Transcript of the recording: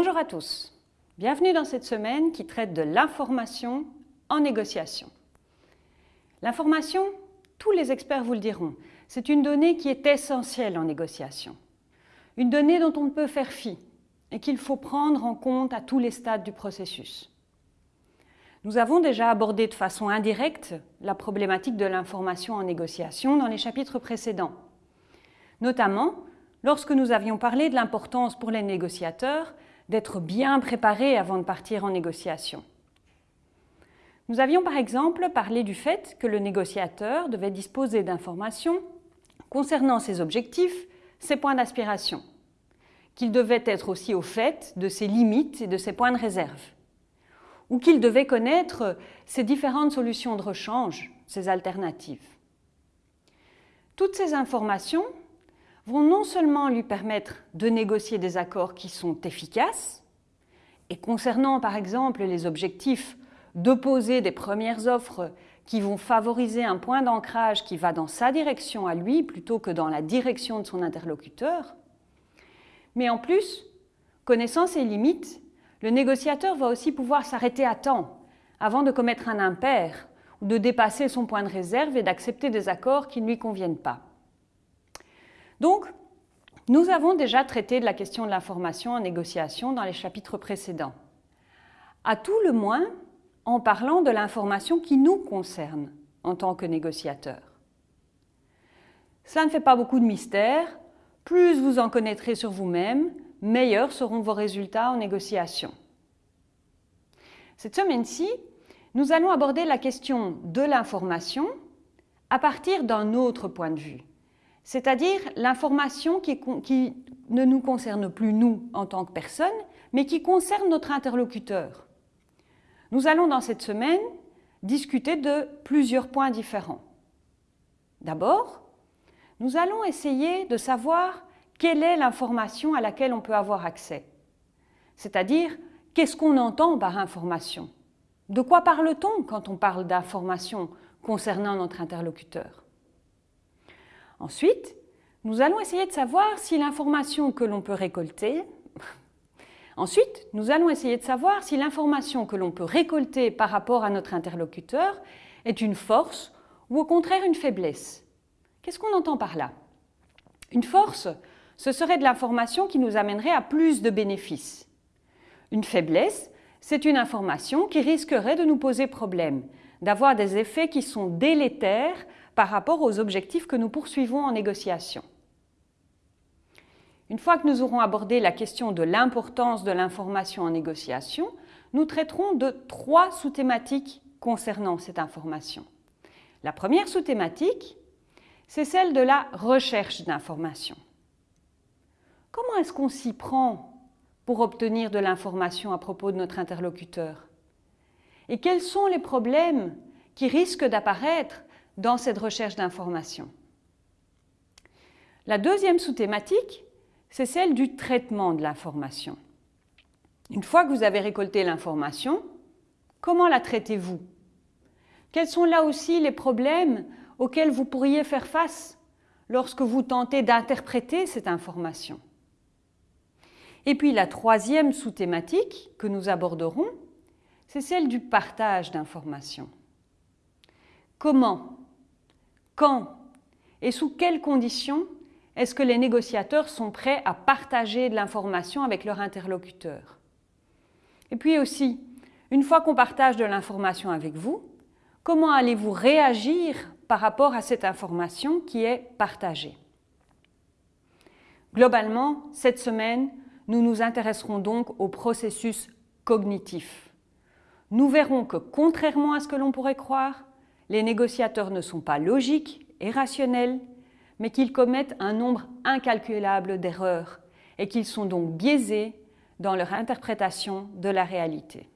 Bonjour à tous. Bienvenue dans cette semaine qui traite de l'information en négociation. L'information, tous les experts vous le diront, c'est une donnée qui est essentielle en négociation. Une donnée dont on ne peut faire fi et qu'il faut prendre en compte à tous les stades du processus. Nous avons déjà abordé de façon indirecte la problématique de l'information en négociation dans les chapitres précédents, notamment lorsque nous avions parlé de l'importance pour les négociateurs d'être bien préparés avant de partir en négociation. Nous avions par exemple parlé du fait que le négociateur devait disposer d'informations concernant ses objectifs, ses points d'aspiration, qu'il devait être aussi au fait de ses limites et de ses points de réserve, ou qu'il devait connaître ses différentes solutions de rechange, ses alternatives. Toutes ces informations vont non seulement lui permettre de négocier des accords qui sont efficaces, et concernant par exemple les objectifs, d'opposer des premières offres qui vont favoriser un point d'ancrage qui va dans sa direction à lui plutôt que dans la direction de son interlocuteur. Mais en plus, connaissant ses limites, le négociateur va aussi pouvoir s'arrêter à temps avant de commettre un impair ou de dépasser son point de réserve et d'accepter des accords qui ne lui conviennent pas. Donc, nous avons déjà traité de la question de l'information en négociation dans les chapitres précédents. À tout le moins, en parlant de l'information qui nous concerne en tant que négociateur. Cela ne fait pas beaucoup de mystère. Plus vous en connaîtrez sur vous-même, meilleurs seront vos résultats en négociation. Cette semaine-ci, nous allons aborder la question de l'information à partir d'un autre point de vue, c'est-à-dire l'information qui, ne nous concerne plus nous en tant que personne, mais qui concerne notre interlocuteur. Nous allons dans cette semaine discuter de plusieurs points différents. D'abord, nous allons essayer de savoir quelle est l'information à laquelle on peut avoir accès. C'est-à-dire, qu'est-ce qu'on entend par information? De quoi parle-t-on quand on parle d'information concernant notre interlocuteur? Ensuite, nous allons essayer de savoir si l'information que l'on peut récolter Ensuite, nous allons essayer de savoir si l'information que l'on peut récolter par rapport à notre interlocuteur est une force ou au contraire une faiblesse. Qu'est-ce qu'on entend par là? Une force, ce serait de l'information qui nous amènerait à plus de bénéfices. Une faiblesse, c'est une information qui risquerait de nous poser problème, d'avoir des effets qui sont délétères par rapport aux objectifs que nous poursuivons en négociation. Une fois que nous aurons abordé la question de l'importance de l'information en négociation, nous traiterons de trois sous-thématiques concernant cette information. La première sous-thématique, c'est celle de la recherche d'information. Comment est-ce qu'on s'y prend pour obtenir de l'information à propos de notre interlocuteur? Et quels sont les problèmes qui risquent d'apparaître dans cette recherche d'information La deuxième sous-thématique, c'est celle du traitement de l'information. Une fois que vous avez récolté l'information, comment la traitez-vous? Quels sont là aussi les problèmes auxquels vous pourriez faire face lorsque vous tentez d'interpréter cette information? Et puis la troisième sous-thématique que nous aborderons, c'est celle du partage d'informations. Comment Quand Et sous quelles conditions est-ce que les négociateurs sont prêts à partager de l'information avec leur interlocuteur? Et puis aussi, une fois qu'on partage de l'information avec vous, comment allez-vous réagir par rapport à cette information qui est partagée? Globalement, cette semaine, nous nous intéresserons donc au processus cognitif. Nous verrons que, contrairement à ce que l'on pourrait croire, les négociateurs ne sont pas logiques et rationnels, mais qu'ils commettent un nombre incalculable d'erreurs et qu'ils sont donc biaisés dans leur interprétation de la réalité.